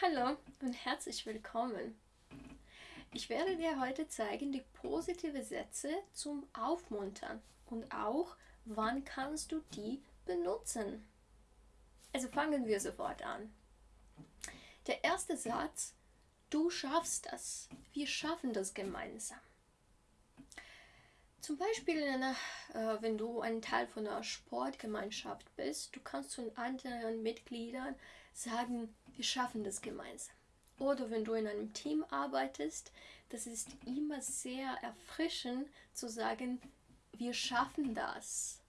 Hallo und herzlich willkommen. Ich werde dir heute zeigen die positive Sätze zum Aufmuntern und auch, wann kannst du die benutzen. Also fangen wir sofort an. Der erste Satz, du schaffst das, wir schaffen das gemeinsam. Zum Beispiel, einer, äh, wenn du ein Teil von einer Sportgemeinschaft bist, du kannst zu anderen Mitgliedern sagen, wir schaffen das gemeinsam. Oder wenn du in einem Team arbeitest, das ist immer sehr erfrischend zu sagen, wir schaffen das.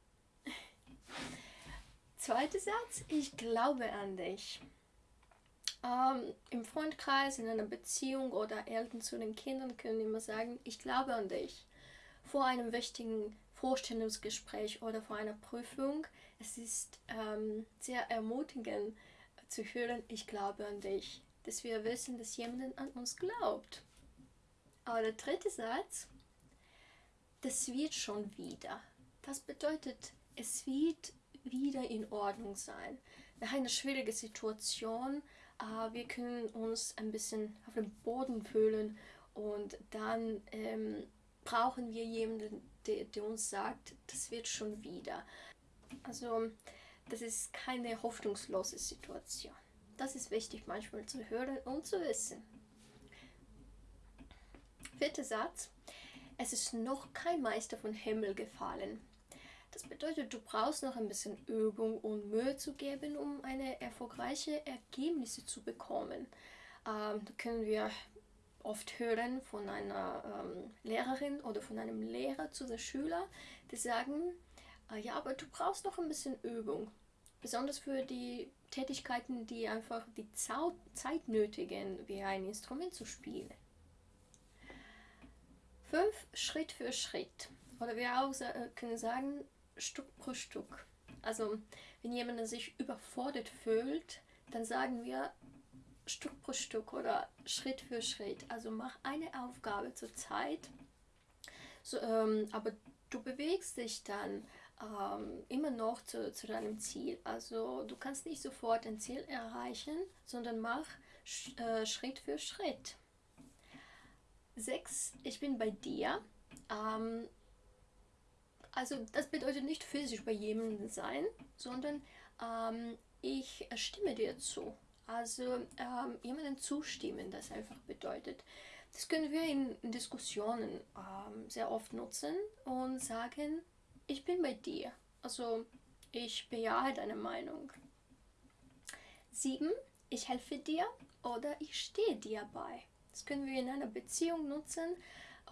Zweiter Satz, ich glaube an dich. Ähm, Im Freundkreis, in einer Beziehung oder Eltern zu den Kindern können immer sagen, ich glaube an dich. Vor einem wichtigen Vorstellungsgespräch oder vor einer Prüfung, es ist ähm, sehr ermutigend, zu hören, ich glaube an dich, dass wir wissen, dass jemand an uns glaubt. Aber der dritte Satz, das wird schon wieder. Das bedeutet, es wird wieder in Ordnung sein. Nach einer schwierigen Situation, äh, wir können uns ein bisschen auf dem Boden fühlen und dann ähm, brauchen wir jemanden, der, der uns sagt, das wird schon wieder. Also das ist keine hoffnungslose Situation. Das ist wichtig manchmal zu hören und zu wissen. Vierter Satz. Es ist noch kein Meister von Himmel gefallen. Das bedeutet, du brauchst noch ein bisschen Übung und Mühe zu geben, um eine erfolgreiche Ergebnisse zu bekommen. Ähm, da können wir oft hören von einer ähm, Lehrerin oder von einem Lehrer zu den Schülern, die sagen, äh, ja, aber du brauchst noch ein bisschen Übung. Besonders für die Tätigkeiten, die einfach die Zeit nötigen, wie ein Instrument zu spielen. Fünf Schritt für Schritt. Oder wir auch äh, können sagen, Stück pro Stück. Also wenn jemand sich überfordert fühlt, dann sagen wir Stück pro Stück oder Schritt für Schritt. Also mach eine Aufgabe zur Zeit, so, ähm, aber du bewegst dich dann ähm, immer noch zu, zu deinem Ziel. Also du kannst nicht sofort ein Ziel erreichen, sondern mach äh, Schritt für Schritt. 6. Ich bin bei dir. Ähm, also das bedeutet nicht physisch bei jemandem sein, sondern ähm, ich stimme dir zu. Also ähm, jemandem zustimmen, das einfach bedeutet. Das können wir in, Diskussionen ähm, sehr oft nutzen und sagen, ich bin bei dir. Also ich bejahe deine Meinung. 7. Ich helfe dir oder ich stehe dir bei. Das können wir in einer Beziehung nutzen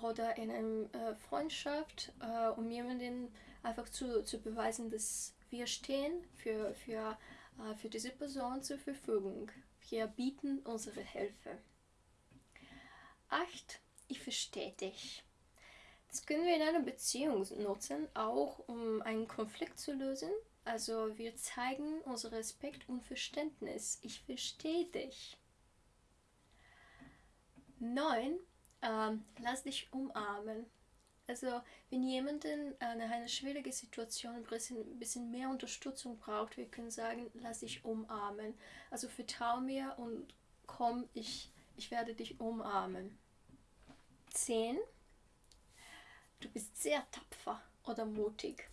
oder in einer äh, Freundschaft, äh, um jemanden einfach zu, zu beweisen, dass wir stehen für, für, für diese Person zur Verfügung. Wir bieten unsere Hilfe. 8. Ich verstehe dich. Das können wir in einer Beziehung nutzen, auch um einen Konflikt zu lösen. Also wir zeigen unser Respekt und Verständnis. Ich verstehe dich. 9. Ähm, lass dich umarmen. Also wenn jemand in einer schwierigen Situation ein bisschen, bisschen mehr Unterstützung braucht, wir können sagen, lass dich umarmen. Also vertrau mir und komm, ich, ich werde dich umarmen. 10 du bist sehr tapfer oder mutig.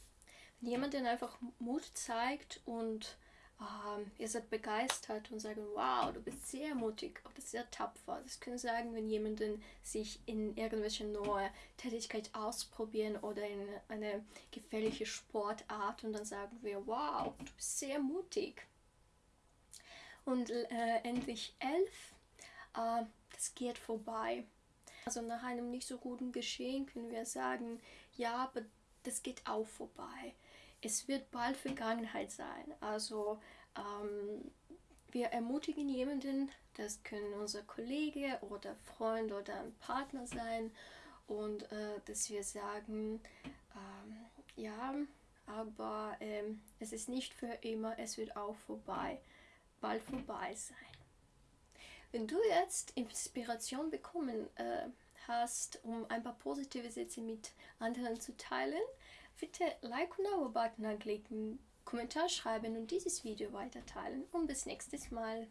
Wenn jemand einfach Mut zeigt und ähm, ihr seid begeistert und sagt, wow, du bist sehr mutig oder sehr tapfer. Das können sagen, wenn jemand sich in irgendwelche neue Tätigkeit ausprobieren oder in eine gefährliche Sportart und dann sagen wir, wow, du bist sehr mutig. Und äh, endlich elf, äh, das geht vorbei. Also nach einem nicht so guten Geschehen können wir sagen, ja, aber das geht auch vorbei. Es wird bald Vergangenheit sein. Also ähm, wir ermutigen jemanden, das können unser Kollege oder Freund oder ein Partner sein und äh, dass wir sagen, ähm, ja, aber ähm, es ist nicht für immer, es wird auch vorbei, bald vorbei sein. Wenn du jetzt Inspiration bekommen äh, hast, um ein paar positive Sätze mit anderen zu teilen, bitte Like und Abo-Button anklicken, Kommentar schreiben und dieses Video weiter teilen. Und bis nächstes Mal.